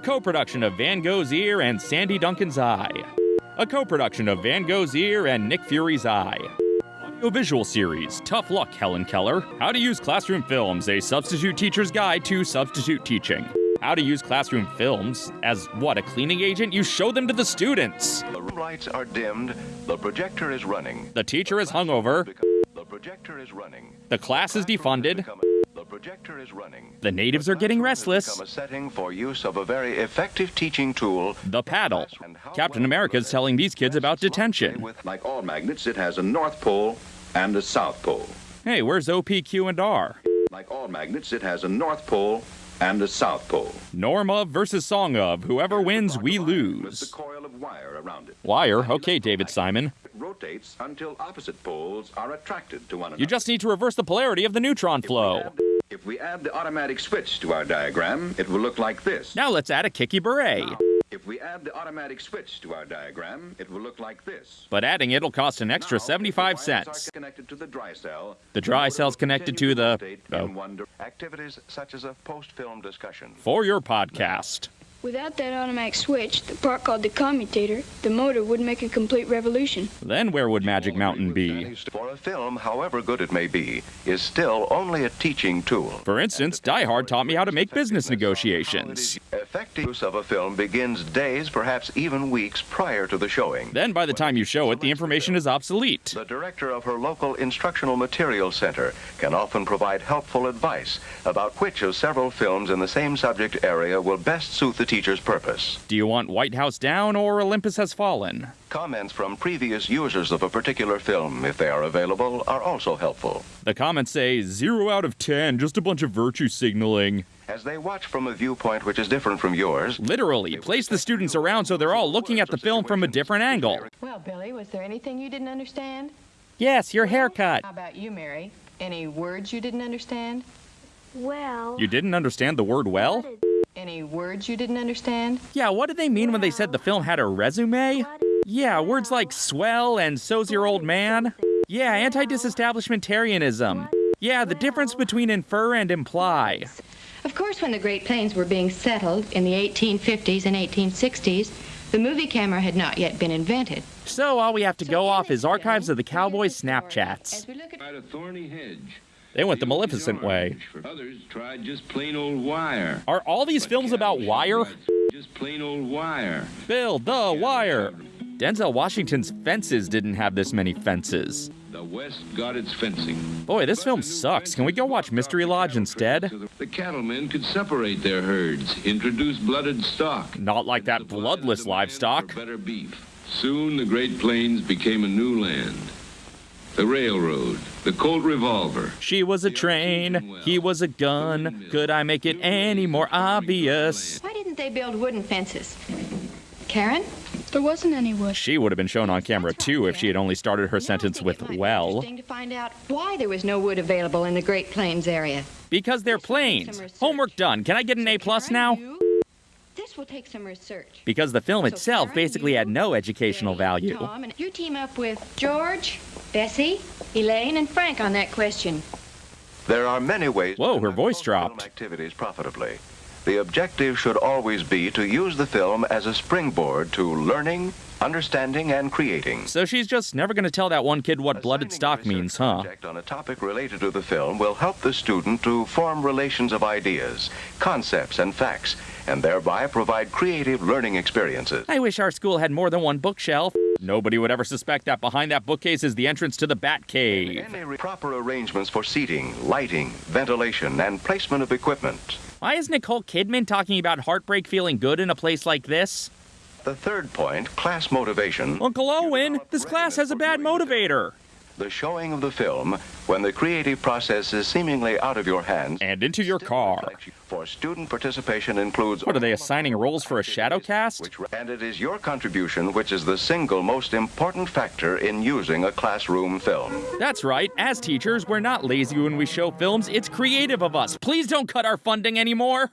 A co production of Van Gogh's Ear and Sandy Duncan's Eye. A co production of Van Gogh's Ear and Nick Fury's Eye. Audiovisual series Tough Luck, Helen Keller. How to use classroom films, a substitute teacher's guide to substitute teaching. How to use classroom films as what, a cleaning agent? You show them to the students. The room lights are dimmed. The projector is running. The teacher is hungover. The projector is running. The class is defunded. The projector is running. The natives are getting restless. A setting for use of a very effective teaching tool. The paddle. Captain America is telling these kids about detention. Like all magnets, it has a north pole and a south pole. Hey, where's OPQ and R? Like all magnets, it has a north pole and a south pole. Norm of versus song of. Whoever wins, we With the lose. coil of wire around it. Wire. Okay, David Simon. It rotates until opposite poles are attracted to one another. You just need to reverse the polarity of the neutron flow. If we add the automatic switch to our diagram, it will look like this. Now let's add a kicky beret. If we add the automatic switch to our diagram, it will look like this. But adding it'll cost an extra Now, 75 if the wires cents. connected to the dry cell. The dry cell's connected to the- oh. in one dir- Activities such as a post-film discussion. For your podcast. Without that automatic switch, the part called the commutator, the motor would make a complete revolution. Then where would Magic Mountain be? For a film, however good it may be, is still only a teaching tool. For instance, Die Hard taught me how to make business negotiations. Effective use of a film begins days, perhaps even weeks prior to the showing. Then by the time you show it, the information is obsolete. The director of her local instructional materials center can often provide helpful advice about which of several films in the same subject area will best suit the teacher's purpose. Do you want White House down or Olympus has fallen? Comments from previous users of a particular film, if they are available, are also helpful. The comments say 0 out of 10, just a bunch of virtue signaling. As they watch from a viewpoint which is different from yours, Literally, place the students around so they're all looking at the film from a different angle. Well, Billy, was there anything you didn't understand? Yes, your haircut. How about you, Mary? Any words you didn't understand? Well, You didn't understand the word well? Any words you didn't understand? Yeah, what did they mean when they said the film had a resume? Yeah, words like swell and so's your old man. Yeah, anti disestablishmentarianism. Yeah, the difference between infer and imply. Of course, when the Great Plains were being settled in the 1850s and 1860s, the movie camera had not yet been invented. So all we have to go off is archives of the Cowboys' Snapchats. at a thorny hedge. They went the Maleficent way. Others tried just plain old wire. Are all these films about wire? Just plain old wire. Build the wire. Denzel Washington's fences didn't have this many fences. The West got its fencing. Boy, this film sucks. Can we go watch Mystery Lodge instead? The cattlemen could separate their herds, introduce blooded stock. Not like that bloodless livestock. Better beef. Soon the Great Plains became a new land. The railroad, the Colt revolver, She was a train, he was a gun. Could I make it any more obvious? why didn't they build wooden fences? Karen? There wasn't any wood. She would have been shown on camera too if she had only started her Now sentence with it might be well. Interesting to find out why there was no wood available in the Great Plains area. Because they're planes. Homework done. Can I get an A plus now? This will take some research. Because the film So itself basically you, had no educational Jay, value. Tom, and you team up with George, Bessie, Elaine, and Frank on that question. there are many ways Whoa, to her voice post-film dropped. activities profitably. The objective should always be to use the film as a springboard to learning, understanding, and creating. So she's just never gonna tell that one kid what blooded Assigning a stock means, huh? on a topic related to the film will help the student to form relations of ideas, concepts, and facts, and thereby provide creative learning experiences. I wish our school had more than one bookshelf. Nobody would ever suspect that behind that bookcase is the entrance to the Bat Cave. Proper arrangements for seating, lighting, ventilation, and placement of equipment. Why is Nicole Kidman talking about heartbreak feeling good in a place like this? The third point, class motivation. Uncle Owen, this class has a bad motivator. The showing of the film when the creative process is seemingly out of your hands. And into your car. For student participation includes. What are they assigning roles for a shadow cast? And it is your contribution which is the single most important factor in using a classroom film. That's right. As teachers, we're not lazy when we show films. It's creative of us. Please don't cut our funding anymore.